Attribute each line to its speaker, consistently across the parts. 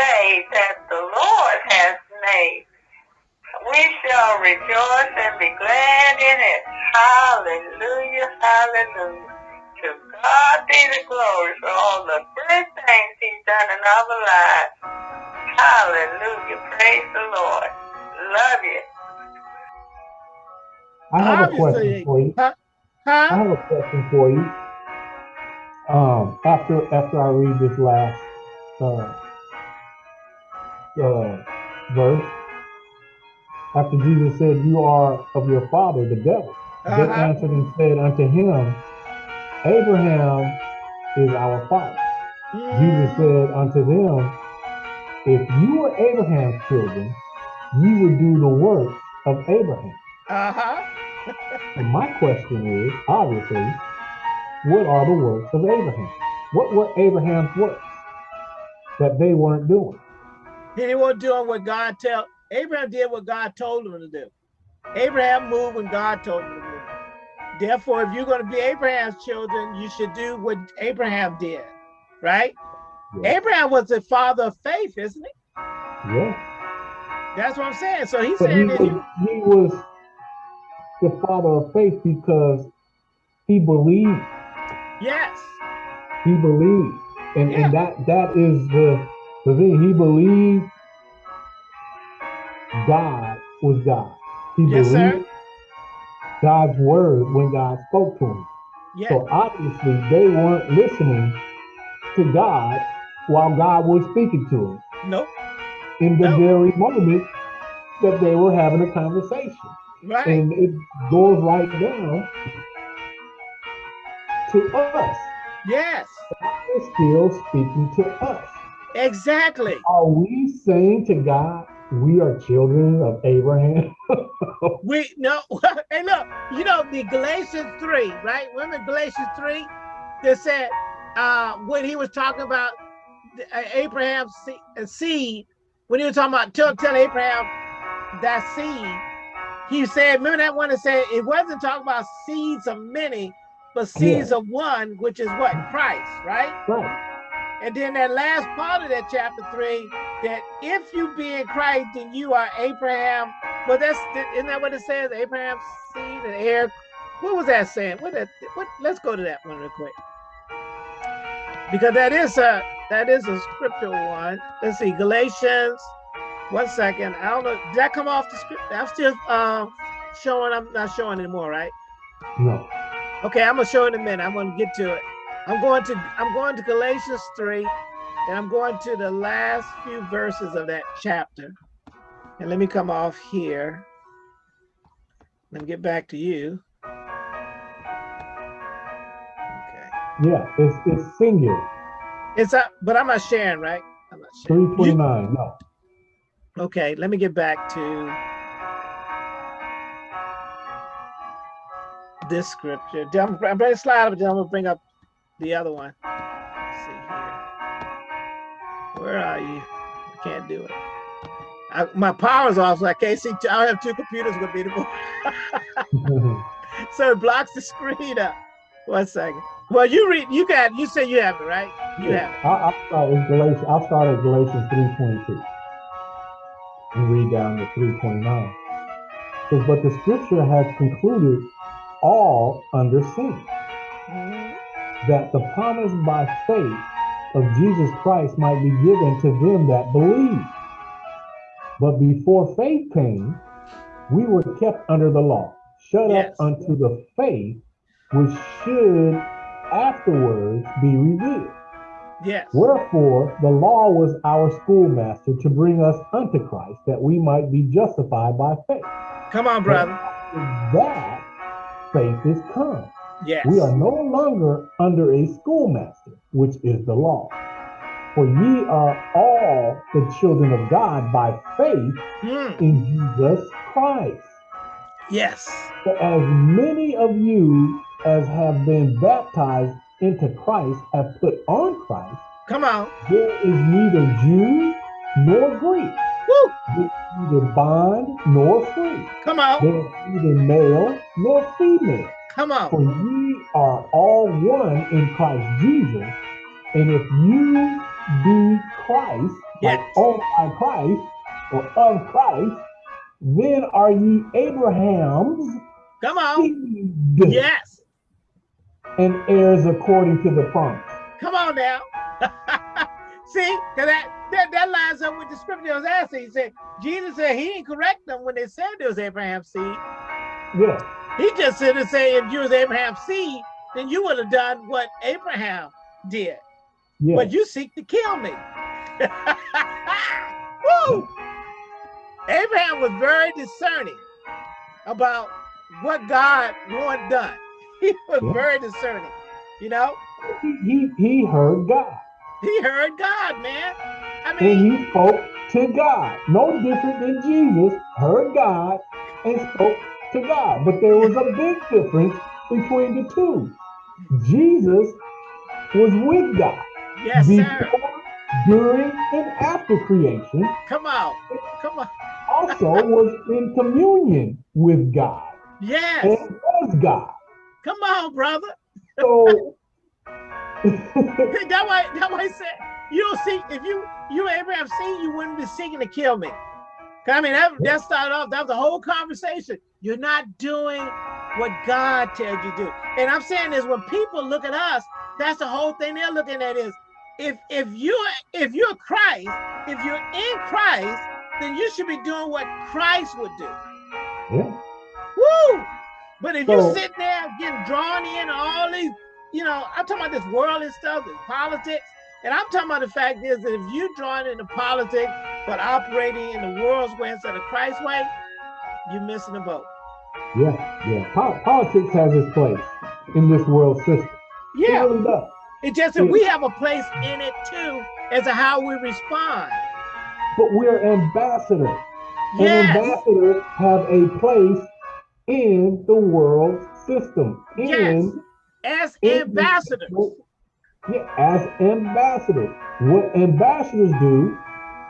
Speaker 1: day that the Lord has made. We shall rejoice and be glad in it. Hallelujah, hallelujah. To God be the glory for all the good things he's done in our lives. Hallelujah, praise the Lord. Love you.
Speaker 2: I have a question for you.
Speaker 3: Huh?
Speaker 2: I have a question for you. Um, after after I read this last uh, uh, verse, after Jesus said, "You are of your father, the devil," they
Speaker 3: Uh-huh.
Speaker 2: answered and said unto him, "Abraham is our father." Jesus
Speaker 3: Mm,
Speaker 2: said unto them, If you were Abraham's children, you would do the works of Abraham.
Speaker 3: Uh-huh.
Speaker 2: And my question is, obviously, what are the works of Abraham? What were Abraham's works that they weren't doing?
Speaker 3: He wasn't doing what God tell Abraham did what God told him to do. Abraham moved when God told him to move. Therefore, if you're going to be Abraham's children, you should do what Abraham did, right?
Speaker 2: Yeah.
Speaker 3: Abraham was the father of faith, isn't he?
Speaker 2: Yeah.
Speaker 3: That's what I'm saying. So he
Speaker 2: But he
Speaker 3: said that
Speaker 2: was,
Speaker 3: you,
Speaker 2: he was the father of faith because he believed.
Speaker 3: yes,
Speaker 2: He believed. And,
Speaker 3: Yeah.
Speaker 2: and that that is the the thing. He believed God was God. He
Speaker 3: Yes, sir.
Speaker 2: believed God's word when God spoke to him.
Speaker 3: yeah,
Speaker 2: So obviously they weren't listening to God while God was speaking to them
Speaker 3: nope,
Speaker 2: in the
Speaker 3: No.
Speaker 2: very moment that they were having a conversation.
Speaker 3: right,
Speaker 2: And it goes right down to us.
Speaker 3: yes,
Speaker 2: God is still speaking to us.
Speaker 3: Exactly.
Speaker 2: Are we saying to God, we are children of Abraham?
Speaker 3: We no, hey, look, you know the Galatians three, right? Remember Galatians three? That said, uh, when he was talking about uh, Abraham's uh, seed, when he was talking about tell, tell Abraham that seed, he said, remember that one that said it wasn't talking about seeds of many, but seeds of one, which is what Christ, right?
Speaker 2: right.
Speaker 3: And then that last part of that chapter three, that if you be in Christ, then you are Abraham. Well, that's isn't that what it says? Abraham's seed and heir. What was that saying? What that? What? Let's go to that one real quick, because that is a that is a scriptural one. Let's see, Galatians. One second. I don't know. Did that come off the script? I'm still um showing. I'm not showing anymore, right?
Speaker 2: No.
Speaker 3: Okay, I'm gonna show in a minute. I'm gonna get to it. I'm going to I'm going to Galatians 3, and I'm going to the last few verses of that chapter. And let me come off here. Let me get back to you. Okay.
Speaker 2: Yeah, it's it's singular.
Speaker 3: It's up, but I'm not sharing, right? I'm not sharing. You-
Speaker 2: 329. No.
Speaker 3: okay, let me get back to this scripture. I'm, I'm going to slide up, then I'm going to bring up the other one. Let's see here. Where are you? I can't do it. I, my power's off, so I can't see. I don't have two computers with me so it blocks the screen up. One second. Well, you read. You got. You say you have it, right? You have it.
Speaker 2: I'll, I'll start with Galatians. I'll start at Galatians 3:22 and read down to 3:29. Says, but the scripture has concluded all under sin,
Speaker 3: Mhm.
Speaker 2: That the promise by faith of Jesus Christ might be given to them that believe. But before faith came, we were kept under the law, shut
Speaker 3: Yes.
Speaker 2: up unto the faith which should afterwards be revealed.
Speaker 3: Yes.
Speaker 2: Wherefore, the law was our schoolmaster to bring us unto Christ, that we might be justified by faith.
Speaker 3: Come on, brother.
Speaker 2: That faith is come.
Speaker 3: Yes.
Speaker 2: We are no longer under a schoolmaster, which is the law. For ye are all the children of God by faith
Speaker 3: Mm,
Speaker 2: in Jesus Christ.
Speaker 3: yes.
Speaker 2: For as many of you as have been baptized into Christ have put on Christ,
Speaker 3: Come on.
Speaker 2: there is neither Jew nor Greek,
Speaker 3: Woo.
Speaker 2: there is neither bond nor free,
Speaker 3: Come on.
Speaker 2: there is neither male nor female.
Speaker 3: Come on.
Speaker 2: For ye are all one in Christ Jesus. And if you be Christ, like
Speaker 3: Yes.
Speaker 2: owned by Christ or of Christ, then are ye Abraham's
Speaker 3: Come on.
Speaker 2: seed
Speaker 3: Yes.
Speaker 2: and heirs according to the promise.
Speaker 3: Come on now. See, because that, that that lines up with the scripture I was asking. He said, Jesus said he didn't correct them when they said it was Abraham's seed.
Speaker 2: Yeah,
Speaker 3: He just said to say if you was Abraham's seed, then you would have done what Abraham did.
Speaker 2: yeah.
Speaker 3: But you seek to kill me. Woo! Abraham was very discerning about what God wanted done. He was
Speaker 2: Yeah.
Speaker 3: very discerning. You know,
Speaker 2: he, he, he heard God
Speaker 3: he heard God, man. I
Speaker 2: and
Speaker 3: mean,
Speaker 2: he spoke to God. No different than Jesus heard God and spoke to God. But there was a big difference between the two. Jesus was with God
Speaker 3: yes, sir.
Speaker 2: before, during, and after creation.
Speaker 3: Come on. Come on.
Speaker 2: Also was in communion with God
Speaker 3: Yes.
Speaker 2: and was God.
Speaker 3: Come on, brother.
Speaker 2: So
Speaker 3: That why that why he said you don't see if you you Abraham seen you wouldn't be seeking to kill me. I mean that that started off, that was the whole conversation. You're not doing what God tells you to do. And I'm saying is when people look at us, that's the whole thing they're looking at is if if you if you're Christ, if you're in Christ, then you should be doing what Christ would do.
Speaker 2: yeah,
Speaker 3: Woo! But if
Speaker 2: So-
Speaker 3: you sit there getting drawn in all these, you know, I'm talking about this worldly stuff, this politics, and I'm talking about the fact is that if you're drawn into politics but operating in the world's way instead of Christ's way, you're missing the boat.
Speaker 2: yeah, yeah. Po- politics has its place in this world system. It
Speaker 3: Yeah,
Speaker 2: really does.
Speaker 3: it's just that we have a place in it too as to how we respond.
Speaker 2: But we're ambassadors. And
Speaker 3: Yes,
Speaker 2: ambassadors have a place in the world system. In,
Speaker 3: Yes. as
Speaker 2: in-
Speaker 3: ambassadors.
Speaker 2: Yeah, as ambassadors. What ambassadors do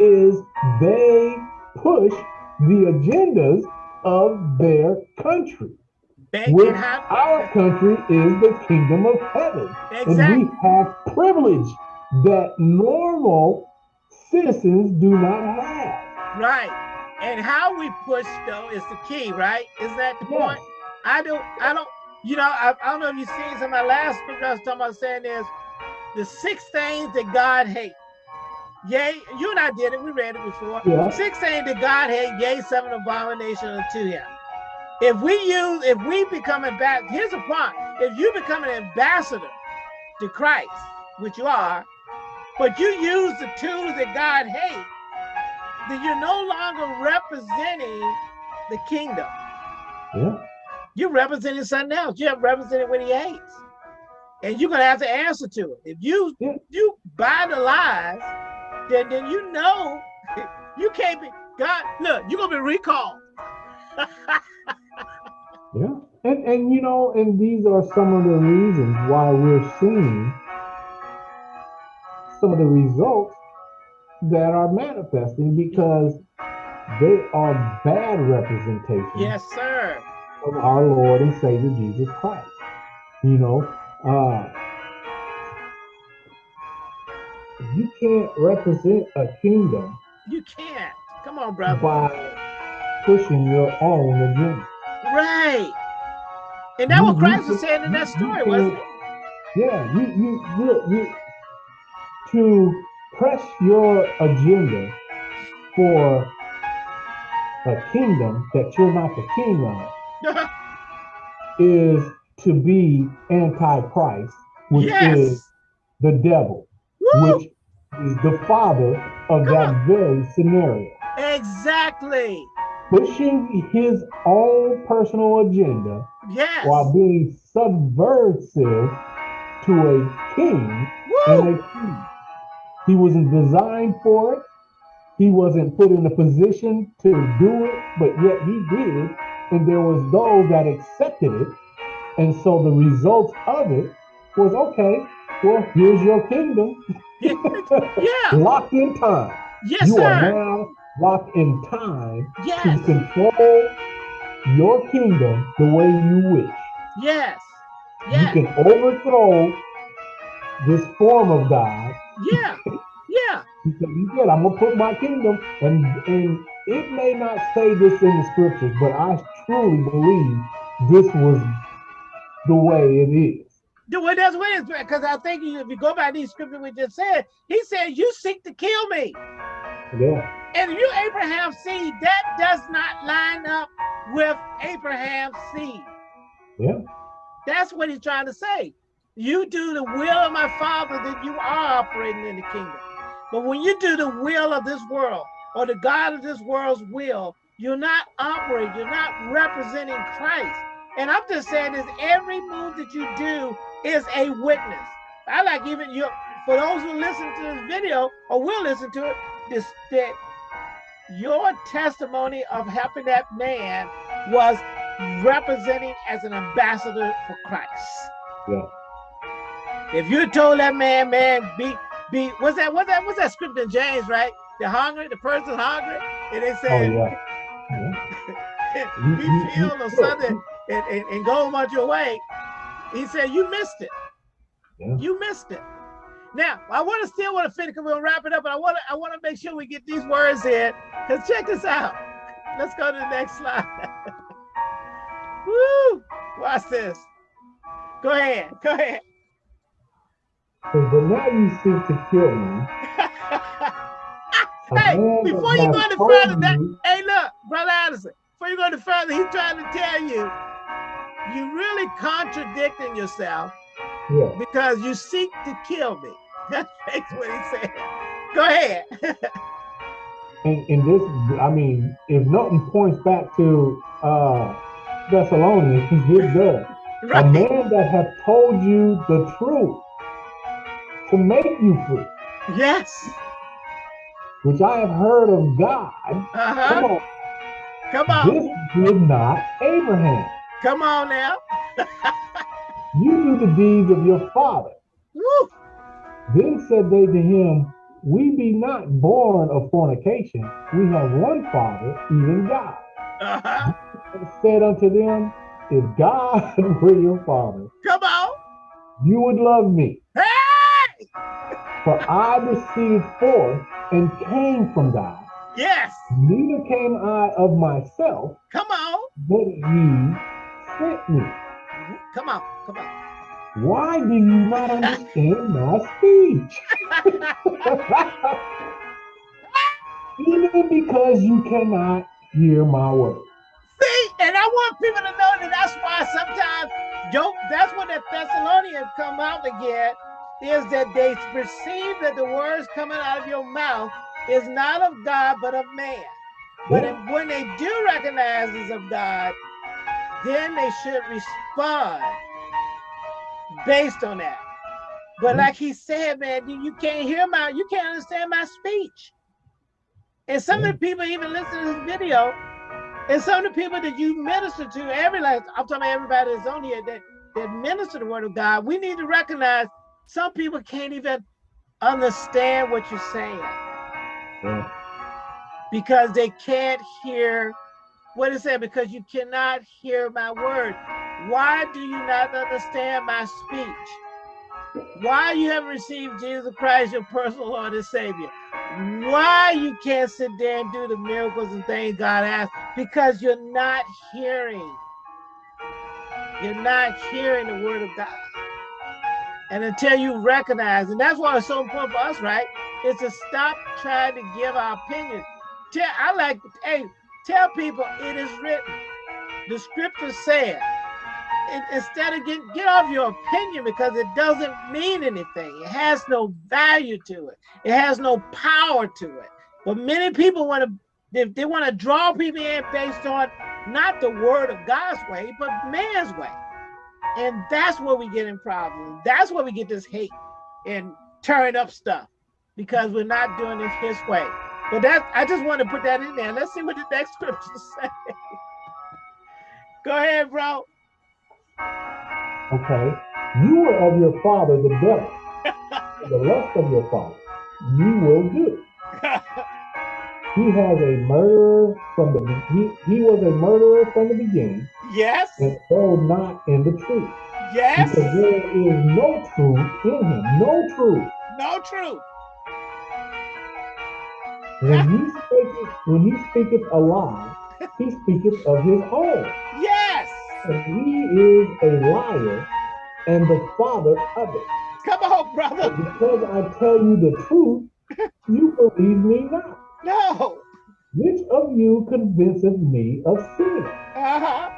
Speaker 2: is they push the agendas of their country.
Speaker 3: They
Speaker 2: Which our country is the kingdom of heaven.
Speaker 3: exactly.
Speaker 2: And we have privilege that normal citizens do not have.
Speaker 3: Right. And how we push though is the key, right? Is that the
Speaker 2: Yes.
Speaker 3: point? I don't I don't you know, I, I don't know if you've seen some of my last scripture I was talking about saying is the six things that God hates. Yea, you and I did it, we read it before.
Speaker 2: Yeah.
Speaker 3: Six things that God hates, yea, seven abominations unto him. If we use, if we become ambassadors, here's the point. If you become an ambassador to Christ, which you are, but you use the tools that God hates, then you're no longer representing the kingdom.
Speaker 2: Yeah.
Speaker 3: You're representing something else. You're representing what he hates. And you're gonna have to answer to it. If you
Speaker 2: Yeah.
Speaker 3: you buy the lies, then then you know you can't be God. Look, you're gonna be recalled.
Speaker 2: Yeah. And and you know, and these are some of the reasons why we're seeing some of the results that are manifesting because they are bad representations
Speaker 3: yes, sir.
Speaker 2: of our Lord and Savior Jesus Christ. You know, uh you can't represent a kingdom
Speaker 3: You can't. Come on, brother.
Speaker 2: by pushing your own agenda.
Speaker 3: Right. And that's
Speaker 2: You-
Speaker 3: what
Speaker 2: you
Speaker 3: Christ was saying in that story, wasn't it?
Speaker 2: Yeah, you you you, you to press your agenda for a kingdom that you're not the king of is to be anti-Christ, which
Speaker 3: yes.
Speaker 2: is the devil,
Speaker 3: Woo!
Speaker 2: which is the father of
Speaker 3: Come
Speaker 2: that
Speaker 3: on.
Speaker 2: very scenario.
Speaker 3: Exactly.
Speaker 2: Pushing his own personal agenda
Speaker 3: Yes.
Speaker 2: while being subversive to a king and a queen. He wasn't designed for it. He wasn't put in a position to do it, but yet he did. And there was those that accepted it. And so the results of it was okay, well, here's your kingdom.
Speaker 3: Yeah.
Speaker 2: Locked in time.
Speaker 3: Yes,
Speaker 2: you are now locked in time to
Speaker 3: Yes.
Speaker 2: control your kingdom the way you wish.
Speaker 3: Yes. Yes.
Speaker 2: You can overthrow this form of God.
Speaker 3: Yeah. Yeah.
Speaker 2: He said, he said, I'm gonna put my kingdom, and and it may not say this in the scriptures, but I truly believe this was the way it is.
Speaker 3: The way that's what it is, because I think if you go by these scriptures we just said, he said, You seek to kill me.
Speaker 2: Yeah.
Speaker 3: And if you Abraham's seed, that does not line up with Abraham's seed.
Speaker 2: Yeah.
Speaker 3: That's what he's trying to say. You do the will of my father, then you are operating in the kingdom. But when you do the will of this world or the God of this world's will, you're not operating, you're not representing Christ. And I'm just saying is every move that you do is a witness. I like even your for those who listen to this video or will listen to it, this that your testimony of helping that man was representing as an ambassador for Christ.
Speaker 2: Yeah.
Speaker 3: If you told that man, man, be be what's that? What's that? What's that script in James, right? The hungry, the person's hungry, and they
Speaker 2: Oh
Speaker 3: said,
Speaker 2: yeah. yeah.
Speaker 3: be filled or something and, and, and go about your way. He said, You missed it.
Speaker 2: Yeah.
Speaker 3: You missed it. Now, I want to still want to finish because we'll wrap it up, but I want to I want to make sure we get these words in. Because check this out. Let's go to the next slide. Woo! Watch this. Go ahead. Go ahead.
Speaker 2: But now you seek to kill me.
Speaker 3: Hey, before you go any further, that hey, look, brother Anderson. Before you go any further, he's trying to tell you you really contradicting yourself
Speaker 2: yeah.
Speaker 3: because you seek to kill me. That's what he said. Go ahead.
Speaker 2: And, and this, I mean, if nothing points back to uh, Thessalonians, it does. A man that hath told you the truth to make you free,
Speaker 3: Yes.
Speaker 2: which I have heard of God.
Speaker 3: Uh-huh.
Speaker 2: Come on,
Speaker 3: Come on.
Speaker 2: this did not Abraham.
Speaker 3: Come on now.
Speaker 2: You do the deeds of your father.
Speaker 3: Woo.
Speaker 2: Then said they to him, We be not born of fornication. We have one father, even God.
Speaker 3: Uh-huh.
Speaker 2: Said unto them, If God were your father,
Speaker 3: Come on.
Speaker 2: you would love me.
Speaker 3: Hey!
Speaker 2: For I proceeded forth and came from God.
Speaker 3: Yes.
Speaker 2: Neither came I of myself,
Speaker 3: Come on.
Speaker 2: but ye me.
Speaker 3: Come on. Come on.
Speaker 2: Why do you not understand my speech? Even because you cannot hear my words.
Speaker 3: See, and I want people to know that that's why sometimes don't that's what the Thessalonians come out again, is that they perceive that the words coming out of your mouth is not of God but of man. But
Speaker 2: Yeah.
Speaker 3: if, when they do recognize it's of God, then they should respond based on that. But
Speaker 2: Yeah.
Speaker 3: like he said, man, you, can't hear my, you can't understand my speech. And some of the mm-hmm. people even listen to this video, and some of the people that you minister to, every last, I'm talking about everybody that's on here that that minister the word of God, we need to recognize some people can't even understand what you're saying
Speaker 2: Yeah.
Speaker 3: because they can't hear what it said because you cannot hear my word. Why do you not understand my speech? Why you haven't received jesus christ your personal lord and savior? Why you can't sit there and do the miracles and things god has because you're not hearing. You're not hearing the word of god. And until you recognize and that's why it's so important for us right is to stop trying to give our opinion. Tell i like hey tell people it is written. The scripture said instead of get get off your opinion because it doesn't mean anything. It has no value to it. It has no power to it. But many people want to they, they want to draw people in based on not the word of god's way but man's way. And that's where we get in problems. That's where we get this hate and turn up stuff because we're not doing it his way but that I just want to put that in there. Let's see what the next scripture say. Go ahead, bro.
Speaker 2: Okay. You were of your father the devil. the lust of your father. You will do. He has a murderer from the he, he was a murderer from the beginning
Speaker 3: yes,
Speaker 2: and so not in the truth.
Speaker 3: yes,
Speaker 2: Because there is no truth in him. No truth.
Speaker 3: no truth.
Speaker 2: When he speaketh, when he speaketh a lie, he speaketh of his own.
Speaker 3: Yes.
Speaker 2: And he is a liar and the father of it.
Speaker 3: Come on, brother.
Speaker 2: Because I tell you the truth, you believe me not.
Speaker 3: No.
Speaker 2: Which of you convinceth me of sin?
Speaker 3: Uh-huh.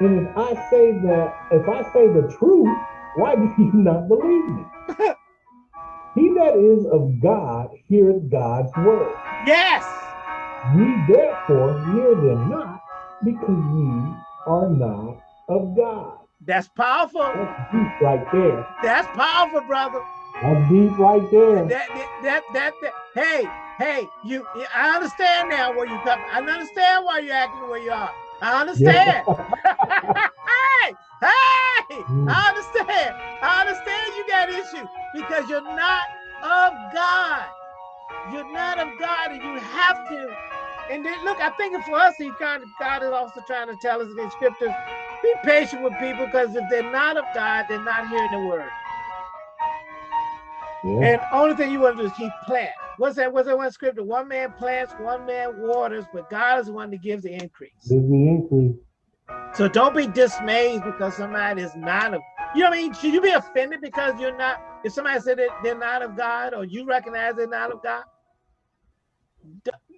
Speaker 2: And if I say that, if I say the truth, why do you not believe me? that is of God heareth God's word.
Speaker 3: Yes.
Speaker 2: Ye therefore hear them not, because ye are not of God.
Speaker 3: That's powerful.
Speaker 2: That's deep right there.
Speaker 3: That's powerful, brother.
Speaker 2: That's deep right there.
Speaker 3: That, that, that, that, that, hey, hey, you, I understand now where you come. I understand why you're acting the way you are. I understand. hey, hey, I mm. understand. I understand you got issues because you're not of God. You're not of God and you have to. And then look, I think for us, he kind of God is also trying to tell us in the scriptures, be patient with people because if they're not of God, they're not hearing the word.
Speaker 2: Yeah.
Speaker 3: And only thing you want to do is keep planting. What's that? What's that one scripture? One man plants, one man waters, but God is the one that gives the increase.
Speaker 2: Gives the increase.
Speaker 3: So don't be dismayed because somebody is not of, you know what I mean? Should you be offended because you're not, if somebody said that they're not of God or you recognize they're not of God?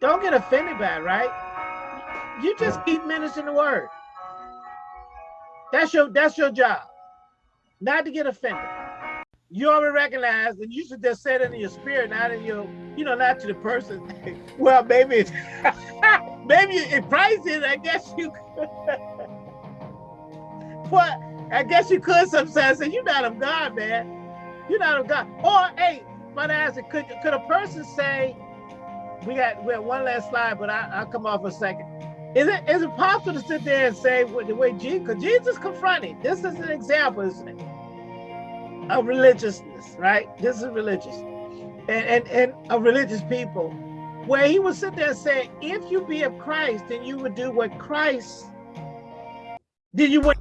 Speaker 3: Don't get offended by it, right? You just keep ministering the word. That's your that's your job. Not to get offended. You already recognize, and you should just say it in your spirit, not in your, you know, not to the person. well, maybe it's maybe Christ is, I guess you could. but I guess you could sometimes say, You're not of God, man. You're not of God. Or hey, but ask it, could could a person say, we got we have one last slide, but I, I'll come off a second. Is it is it possible to sit there and say with the way Jesus, because Jesus confronted, this is an example, isn't it? Of religiousness, right? This is religious. And, and, and of religious people, where he would sit there and say, if you be of Christ, then you would do what Christ, then you would